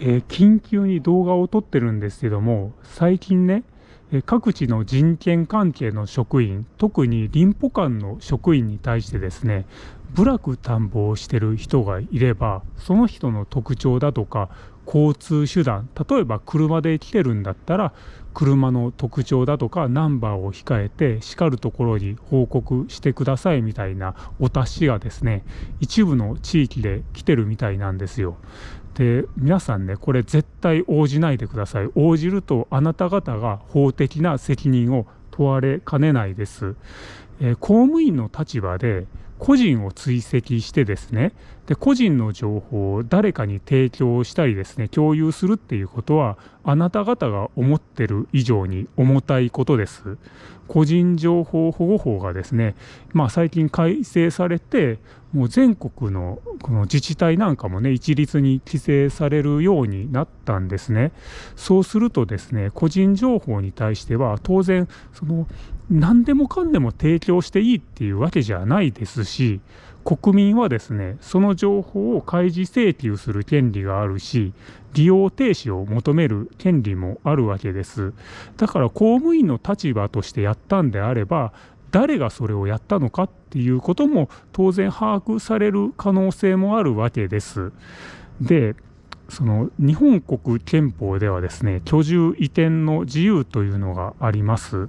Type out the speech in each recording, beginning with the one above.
えー、緊急に動画を撮ってるんですけども、最近ね、え各地の人権関係の職員、特に林保官の職員に対してですね、部落探訪をしてる人がいれば、その人の特徴だとか、交通手段、例えば車で来てるんだったら、車の特徴だとかナンバーを控えて、しかるところに報告してくださいみたいなお達しがですね、一部の地域で来てるみたいなんですよ。で皆さんねこれ絶対応じないでください。応じるとあなた方が法的な責任を問われかねないです、えー、公務員の立場で個人を追跡してですねで個人の情報を誰かに提供したりですね共有するっていうことはあなた方が思ってる以上に重たいことです。個人情報保護法がですね、まあ、最近改正されてもう全国のこの自治体なんかもね一律に規制されるようになったんですね。そうするとですね個人情報に対しては当然その何でもかんでも提供していいっていうわけじゃないですし国民はですねその情報を開示請求する権利があるし利用停止を求める権利もあるわけです。だから公務員の立場としてやったんであれば誰がそれをやったのかっていうことも当然把握される可能性もあるわけです。でその日本国憲法ではですね居住移転の自由というのがあります、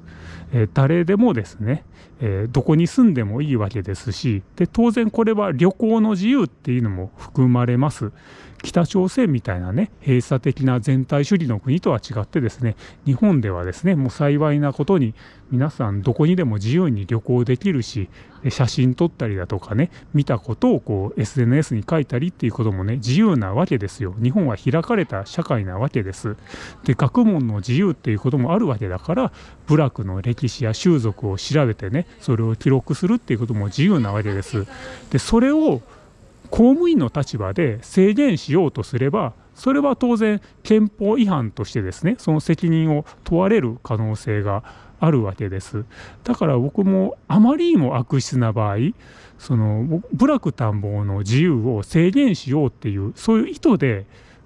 えー、誰でもですね、えー、どこに住んでもいいわけですしで当然これは旅行の自由っていうのも含まれます。北朝鮮みたいなね閉鎖的な全体主義の国とは違ってですね日本ではですねもう幸いなことに皆さんどこにでも自由に旅行できるし写真撮ったりだとかね見たことをこう SNS に書いたりっていうこともね自由なわけですよ。日本は開かれた社会なわけです。で学問の自由っていうこともあるわけだから部落の歴史や習俗を調べてねそれを記録するっていうことも自由なわけです。でそれを公務員の立場で制限しようとすればそれは当然憲法違反としてですねその責任を問われる可能性があるわけです。だから僕もあまりにも悪質な場合その部落探訪の自由を制限しようっていうそういう意図で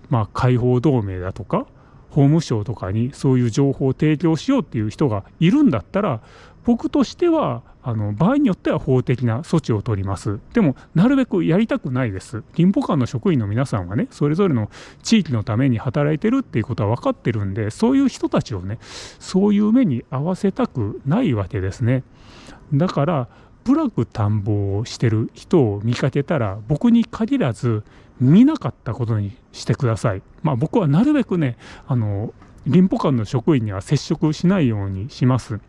まあ解放同盟だとか法務省とかにそういう情報を提供しようっていう人がいるんだったら僕としてはあの場合によっては法的な措置を取ります。でも、なるべくやりたくないです。林保官の職員の皆さんはね、それぞれの地域のために働いてるっていうことは分かってるんで、そういう人たちをね、そういう目に合わせたくないわけですね。だから、部落探訪をしてる人を見かけたら、僕に限らず、見なかったことにしてください。まあ、僕はなるべくね、あの、林保官の職員には接触しないようにします。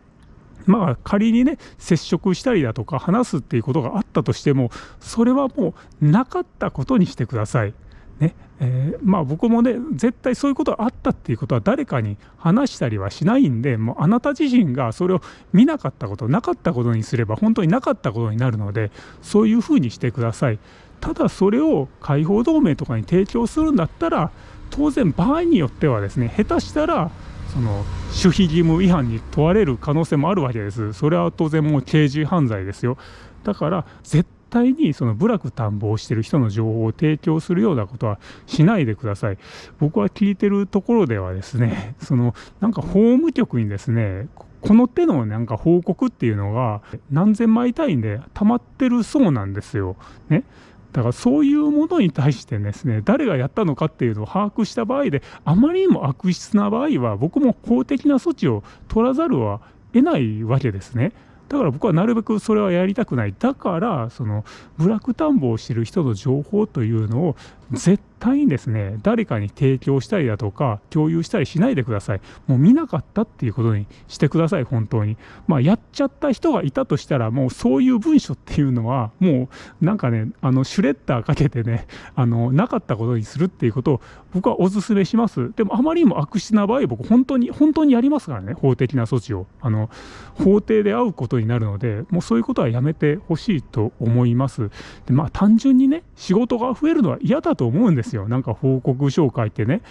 まあ仮にね接触したりだとか話すっていうことがあったとしてもそれはもうなかったことにしてください。ねえー、まあ僕もね絶対そういうことがあったっていうことは誰かに話したりはしないんでもうあなた自身がそれを見なかったことなかったことにすれば本当になかったことになるのでそういうふうにしてください。ただそれを解放同盟とかに提供するんだったら当然場合によってはですね下手したらその守秘義務違反に問われる可能性もあるわけです。それは当然もう刑事犯罪ですよ。だから絶対にその部落探訪してる人の情報を提供するようなことはしないでください。僕は聞いてるところではですね、そのなんか法務局にですね、この手のなんか報告っていうのが何千枚単位で溜まってるそうなんですよ。ね。だからそういうものに対してですね誰がやったのかっていうのを把握した場合であまりにも悪質な場合は僕も法的な措置を取らざるは得ないわけですね。だから僕はなるべくそれはやりたくない。だからそのブラック探訪をしてる人の情報というのを絶対にですね誰かに提供したりだとか共有したりしないでください。もう見なかったっていうことにしてください本当に。まあやっちゃった人がいたとしたらもうそういう文書っていうのはもうなんかねあのシュレッダーかけてねあのなかったことにするっていうことを僕はお勧めします。でもあまりにも悪質な場合僕本当に本当にやりますからね法的な措置を。あの法廷で会うことになるのでもうそういうことはやめてほしいと思います。でまあ単純にね仕事が増えるのは嫌だと思うんですよ。なんか報告書を書いてね、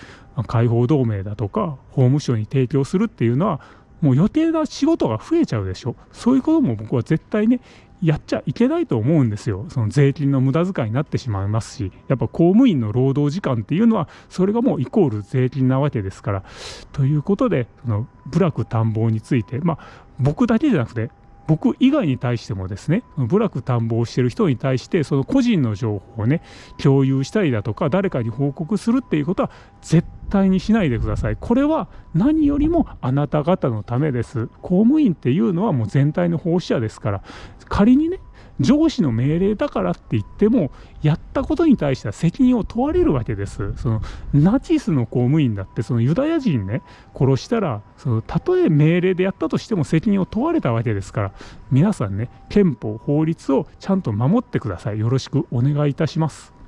解放同盟だとか、法務省に提供するっていうのは、もう予定な仕事が増えちゃうでしょ。そういうことも僕は絶対ね、やっちゃいけないと思うんですよ。その税金の無駄遣いになってしまいますし、やっぱ公務員の労働時間っていうのは、それがもうイコール税金なわけですから。ということで、その部落探訪について、まあ、僕だけじゃなくて、僕以外に対してもですね、部落探訪してる人に対して、その個人の情報をね、共有したりだとか、誰かに報告するっていうことは絶対にしないでください。これは何よりもあなた方のためです。公務員っていうのはもう全体の奉仕者ですから、仮にね、上司の命令だからって言っても、やったことに対しては責任を問われるわけです。そのナチスの公務員だって、そのユダヤ人ね、殺したら、そのたとえ命令でやったとしても責任を問われたわけですから、皆さんね、憲法、法律をちゃんと守ってください。よろしくお願いいたします。